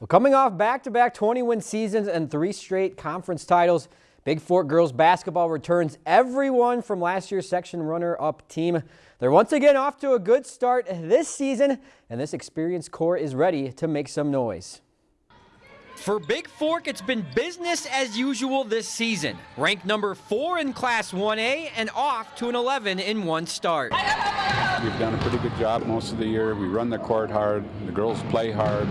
Well, coming off back-to-back 20-win seasons and three straight conference titles, Bigfork girls basketball returns everyone from last year's section runner-up team. They're once again off to a good start this season, and this experienced core is ready to make some noise. For Bigfork, it's been business as usual this season. Ranked number four in Class 1A and off to an 11 in one start. We've done a pretty good job most of the year. We run the court hard. The girls play hard.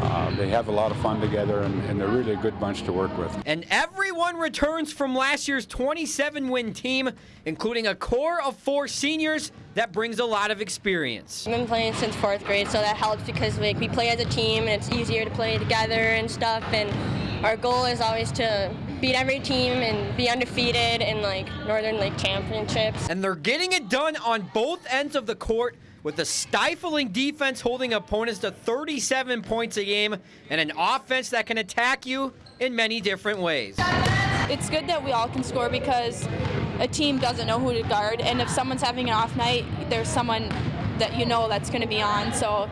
Uh, they have a lot of fun together, and, and, they're really a good bunch to work with. And everyone returns from last year's 27-win team, including a core of four seniors that brings a lot of experience. I've been playing since fourth grade, so that helps because like we play as a team, and it's easier to play together and stuff. And our goal is always to beat every team and be undefeated in like Northern League championships. And they're getting it done on both ends of the court with a stifling defense holding opponents to 37 points a game and an offense that can attack you in many different ways. It's good that we all can score because a team doesn't know who to guard, and if someone's having an off night, there's someone that you know that's going to be on, so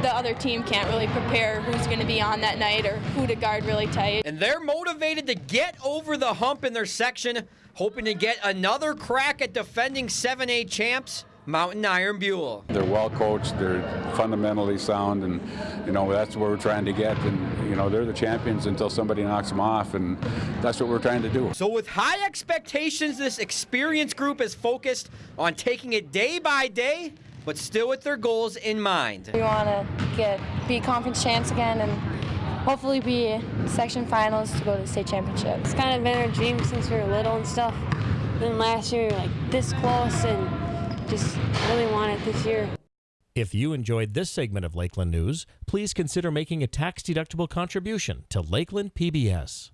the other team can't really prepare who's going to be on that night or who to guard really tight. And they're motivated to get over the hump in their section, hoping to get another crack at defending 7A champs Mountain Iron Buhl. They're well coached, they're fundamentally sound, and you know that's what we're trying to get. And you know they're the champions until somebody knocks them off, and that's what we're trying to do. So with high expectations, this experienced group is focused on taking it day by day, but still with their goals in mind. We want to get be conference champs again and hopefully be section finals to go to the state championship. It's kind of been our dream since we were little and stuff. Then last year, we were like this close and just really want it this year. If you enjoyed this segment of Lakeland News, please consider making a tax-deductible contribution to Lakeland PBS.